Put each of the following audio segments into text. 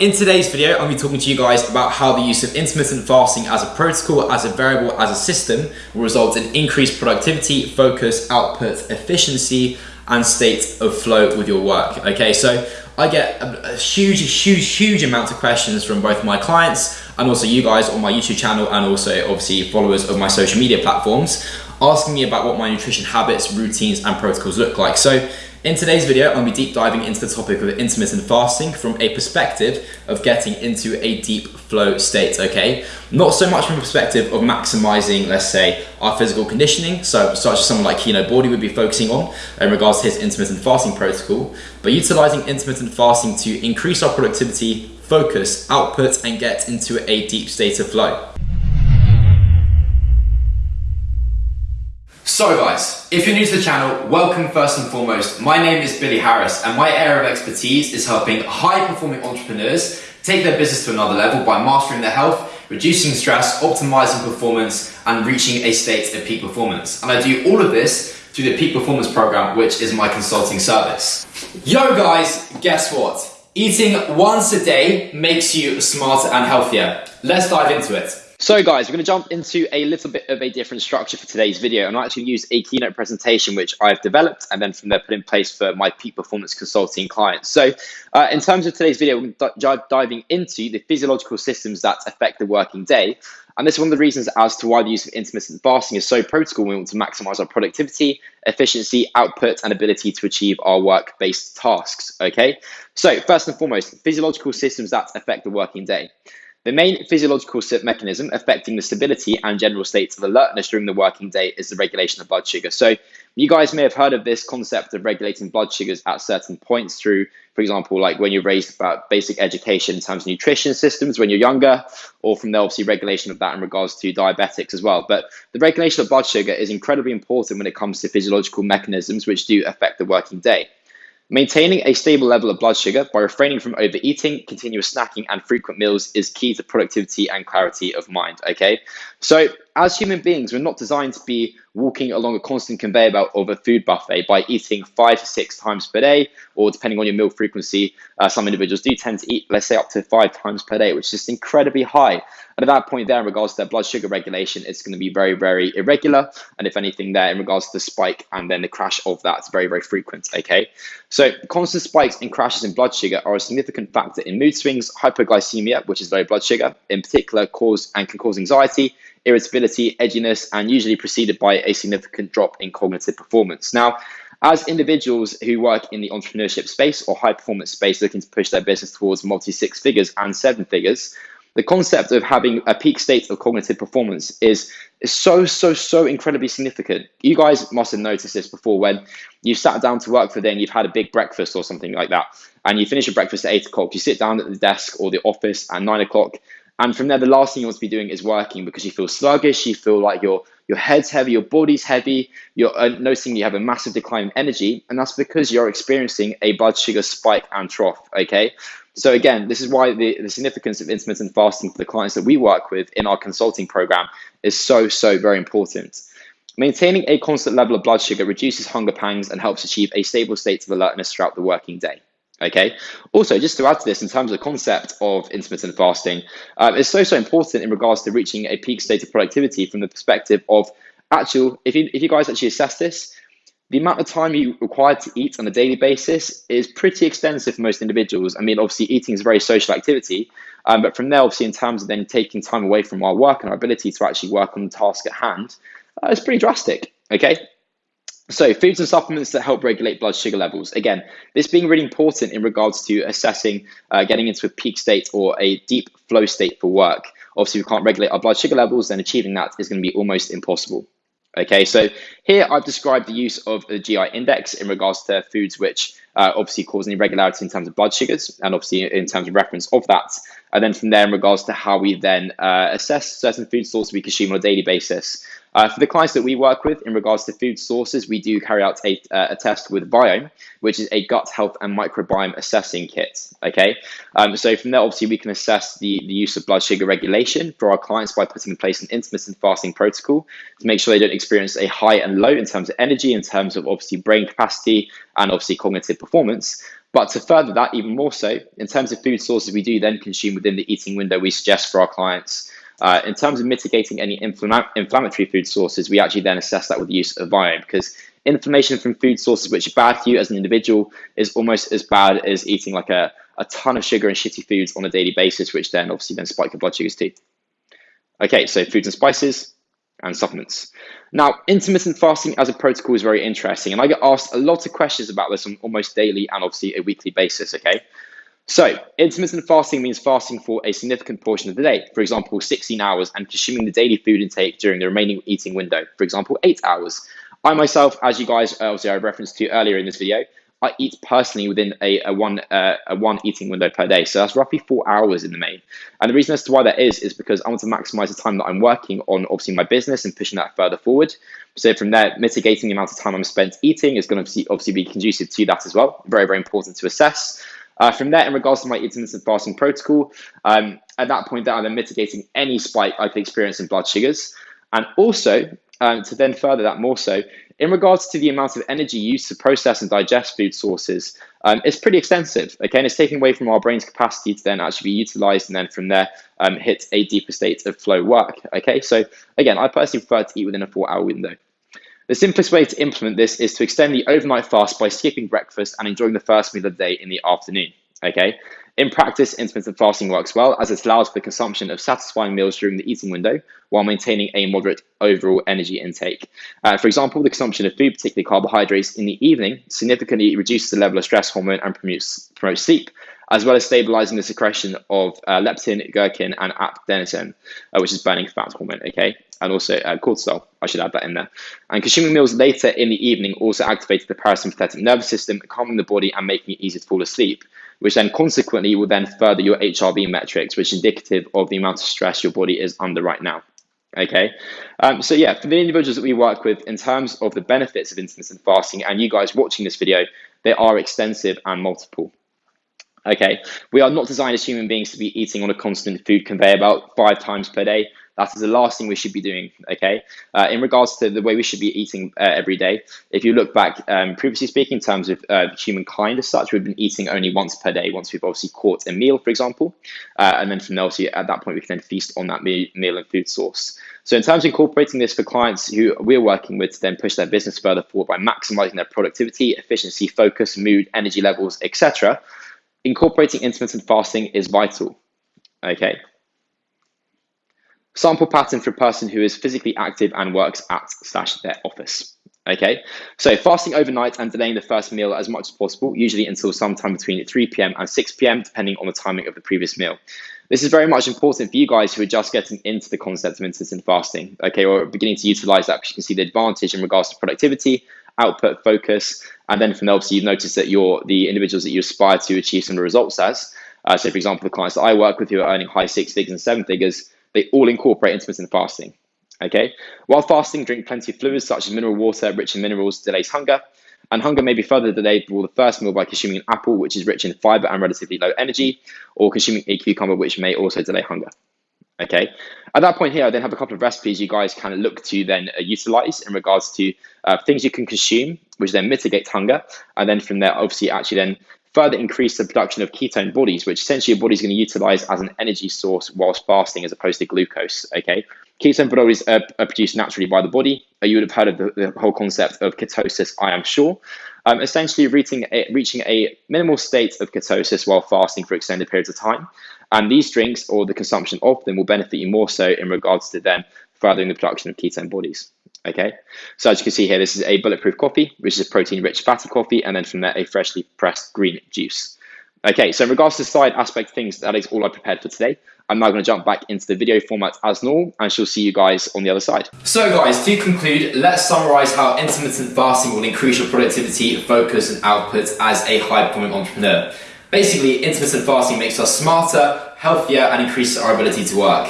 In today's video, I'm going to be talking to you guys about how the use of intermittent fasting as a protocol, as a variable, as a system will result in increased productivity, focus, output, efficiency, and state of flow with your work. Okay, so I get a, a huge, huge, huge amount of questions from both my clients and also you guys on my YouTube channel and also obviously followers of my social media platforms asking me about what my nutrition habits, routines, and protocols look like. So in today's video, I'm going to be deep diving into the topic of intermittent fasting from a perspective of getting into a deep flow state, okay? Not so much from a perspective of maximizing, let's say, our physical conditioning, so such as someone like Kinobody would be focusing on in regards to his intermittent fasting protocol, but utilizing intermittent fasting to increase our productivity, focus, output, and get into a deep state of flow. So guys, if you're new to the channel, welcome first and foremost. My name is Billy Harris and my area of expertise is helping high performing entrepreneurs take their business to another level by mastering their health, reducing stress, optimizing performance and reaching a state of peak performance. And I do all of this through the Peak Performance Program, which is my consulting service. Yo guys, guess what? Eating once a day makes you smarter and healthier. Let's dive into it. So guys, we're going to jump into a little bit of a different structure for today's video and I actually use a keynote presentation which I've developed and then from there put in place for my peak performance consulting clients. So uh, in terms of today's video, we're diving into the physiological systems that affect the working day. And this is one of the reasons as to why the use of intermittent fasting is so protocol. We want to maximize our productivity, efficiency, output, and ability to achieve our work-based tasks, okay? So first and foremost, physiological systems that affect the working day. The main physiological mechanism affecting the stability and general states of alertness during the working day is the regulation of blood sugar. So you guys may have heard of this concept of regulating blood sugars at certain points through, for example, like when you're raised about basic education in terms of nutrition systems when you're younger, or from the obviously regulation of that in regards to diabetics as well. But the regulation of blood sugar is incredibly important when it comes to physiological mechanisms which do affect the working day. Maintaining a stable level of blood sugar by refraining from overeating, continuous snacking, and frequent meals is key to productivity and clarity of mind. Okay, so as human beings, we're not designed to be walking along a constant conveyor belt of a food buffet by eating five to six times per day, or depending on your meal frequency, uh, some individuals do tend to eat, let's say, up to five times per day, which is just incredibly high. And at that point there, in regards to their blood sugar regulation, it's going to be very, very irregular. And if anything there, in regards to the spike and then the crash of that, it's very, very frequent, okay? So constant spikes and crashes in blood sugar are a significant factor in mood swings, hypoglycemia, which is low blood sugar, in particular, cause and can cause anxiety, irritability, edginess, and usually preceded by a significant drop in cognitive performance. Now, as individuals who work in the entrepreneurship space or high performance space looking to push their business towards multi six figures and seven figures, the concept of having a peak state of cognitive performance is, so, so, so incredibly significant. You guys must have noticed this before when you sat down to work for the day and you've had a big breakfast or something like that, and you finish your breakfast at eight o'clock, you sit down at the desk or the office at nine o'clock, and from there, the last thing you want to be doing is working because you feel sluggish, you feel like your your head's heavy, your body's heavy, you're uh, noticing you have a massive decline in energy, and that's because you're experiencing a blood sugar spike and trough. Okay, so again, this is why the, the significance of intermittent fasting for the clients that we work with in our consulting program is so so very important. Maintaining a constant level of blood sugar reduces hunger pangs and helps achieve a stable state of alertness throughout the working day. Okay. Also, just to add to this, in terms of the concept of intermittent fasting, uh, it's so so important in regards to reaching a peak state of productivity from the perspective of actual. If you if you guys actually assess this, the amount of time you require to eat on a daily basis is pretty extensive for most individuals. I mean, obviously, eating is a very social activity, um, but from there, obviously, in terms of then taking time away from our work and our ability to actually work on the task at hand, uh, it's pretty drastic. Okay. So foods and supplements that help regulate blood sugar levels. Again, this being really important in regards to assessing uh, getting into a peak state or a deep flow state for work. Obviously, we can't regulate our blood sugar levels, then achieving that is going to be almost impossible. Okay, so here I've described the use of the GI index in regards to foods which uh, obviously cause an irregularity in terms of blood sugars and obviously in terms of reference of that. And then from there in regards to how we then uh, assess certain food sources we consume on a daily basis Uh, for the clients that we work with in regards to food sources, we do carry out a, uh, a test with Viome, which is a gut health and microbiome assessing kit. Okay, um, so from there, obviously, we can assess the, the use of blood sugar regulation for our clients by putting in place an intermittent fasting protocol to make sure they don't experience a high and low in terms of energy, in terms of obviously brain capacity, and obviously cognitive performance. But to further that even more so, in terms of food sources we do then consume within the eating window we suggest for our clients, uh, in terms of mitigating any infl inflammatory food sources, we actually then assess that with the use of Viome because inflammation from food sources which are bad for you as an individual is almost as bad as eating like a, a ton of sugar and shitty foods on a daily basis, which then obviously then spike your blood sugars too. Okay, so foods and spices, and supplements. Now, intermittent fasting as a protocol is very interesting, and I get asked a lot of questions about this on almost daily and obviously a weekly basis, okay? So, intermittent fasting means fasting for a significant portion of the day, for example, 16 hours, and consuming the daily food intake during the remaining eating window, for example, 8 hours. I myself, as you guys obviously I referenced to earlier in this video, I eat personally within a, a one uh, a one eating window per day. So that's roughly four hours in the main. And the reason as to why that is is because I want to maximize the time that I'm working on obviously my business and pushing that further forward. So from there, mitigating the amount of time I'm spent eating is going to obviously be conducive to that as well. Very very important to assess. Uh, from there, in regards to my intermittent fasting protocol, um, at that point, that I'm mitigating any spike I could experience in blood sugars. And also, um, to then further that more so, in regards to the amount of energy used to process and digest food sources, um, it's pretty extensive. Okay, and it's taking away from our brain's capacity to then actually be utilized and then from there um, hit a deeper state of flow work. Okay, so again, I personally prefer to eat within a four hour window. The simplest way to implement this is to extend the overnight fast by skipping breakfast and enjoying the first meal of the day in the afternoon. Okay, in practice, intermittent fasting works well as it allows for the consumption of satisfying meals during the eating window while maintaining a moderate overall energy intake. Uh, for example, the consumption of food, particularly carbohydrates, in the evening significantly reduces the level of stress hormone and promotes, promotes sleep, as well as stabilizing the secretion of uh, leptin, ghrelin, and adenosine, uh, which is burning fat hormone, okay? And also uh, cortisol, I should add that in there. And consuming meals later in the evening also activates the parasympathetic nervous system, calming the body and making it easier to fall asleep which then consequently will then further your HRV metrics, which is indicative of the amount of stress your body is under right now. Okay, um, so yeah, for the individuals that we work with, in terms of the benefits of intermittent fasting, and you guys watching this video, they are extensive and multiple. Okay, we are not designed as human beings to be eating on a constant food conveyor belt five times per day. That is the last thing we should be doing, okay? Uh, in regards to the way we should be eating uh, every day, if you look back, um, previously speaking, in terms of uh, humankind as such, we've been eating only once per day, once we've obviously caught a meal, for example. Uh, and then from there, at that point, we can then feast on that meal, meal and food source. So in terms of incorporating this for clients who we're working with to then push their business further forward by maximizing their productivity, efficiency, focus, mood, energy levels, etc., incorporating intermittent fasting is vital, okay? Sample pattern for a person who is physically active and works at slash their office. Okay, so fasting overnight and delaying the first meal as much as possible, usually until sometime between 3 p.m. and 6 p.m., depending on the timing of the previous meal. This is very much important for you guys who are just getting into the concept of intermittent fasting, okay, or beginning to utilize that because you can see the advantage in regards to productivity, output, focus, and then from there, obviously, you've noticed that you're the individuals that you aspire to achieve some results as. Uh, so, for example, the clients that I work with who are earning high six figures and seven figures, they all incorporate intermittent fasting. Okay, while fasting, drink plenty of fluids such as mineral water, rich in minerals, delays hunger. And hunger may be further delayed for the first meal by consuming an apple, which is rich in fiber and relatively low energy, or consuming a cucumber, which may also delay hunger. Okay, at that point here, I then have a couple of recipes you guys can look to then uh, utilize in regards to uh, things you can consume, which then mitigate hunger. And then from there, obviously, actually then further increase the production of ketone bodies, which essentially your body's going to utilize as an energy source whilst fasting as opposed to glucose. Okay, ketone bodies are, are produced naturally by the body. Uh, you would have heard of the, the whole concept of ketosis, I am sure. Um, essentially, reaching a, reaching a minimal state of ketosis while fasting for extended periods of time. And these drinks or the consumption of them will benefit you more so in regards to them furthering the production of ketone bodies. Okay, so as you can see here, this is a bulletproof coffee, which is a protein-rich fatty coffee, and then from there, a freshly pressed green juice. Okay, so in regards to the side aspect things, that is all I prepared for today. I'm now going to jump back into the video format as normal, and she'll see you guys on the other side. So guys, to conclude, let's summarize how intermittent fasting will increase your productivity, focus, and output as a high-performing entrepreneur. Basically, intermittent fasting makes us smarter, healthier, and increases our ability to work.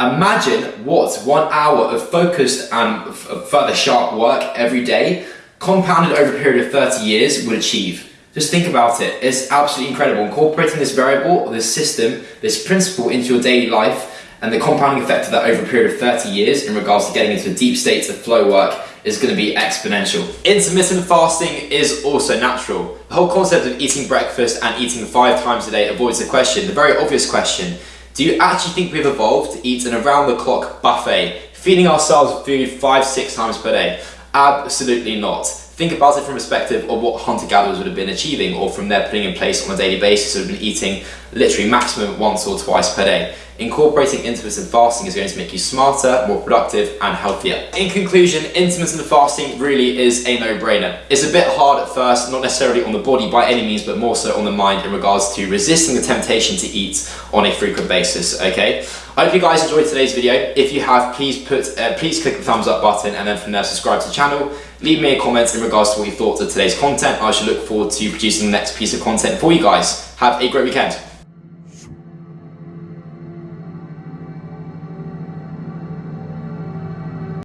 Imagine what one hour of focused and further sharp work every day, compounded over a period of 30 years, would achieve. Just think about it. It's absolutely incredible. Incorporating this variable, this system, this principle into your daily life, and the compounding effect of that over a period of 30 years in regards to getting into a deep state of flow work is going to be exponential. Intermittent fasting is also natural. The whole concept of eating breakfast and eating five times a day avoids the question, the very obvious question, do you actually think we've evolved to eat an around-the-clock buffet, feeding ourselves food five, six times per day? Absolutely not. Think about it from perspective of what hunter-gatherers would have been achieving or from their putting in place on a daily basis would have been eating literally maximum once or twice per day. Incorporating intermittent fasting is going to make you smarter, more productive and healthier. In conclusion, intermittent fasting really is a no-brainer. It's a bit hard at first, not necessarily on the body by any means, but more so on the mind in regards to resisting the temptation to eat on a frequent basis, okay? I hope you guys enjoyed today's video. If you have, please put, uh, please click the thumbs up button and then from there subscribe to the channel. Leave me a comment in regards to what you thought of today's content. I should look forward to producing the next piece of content for you guys. Have a great weekend.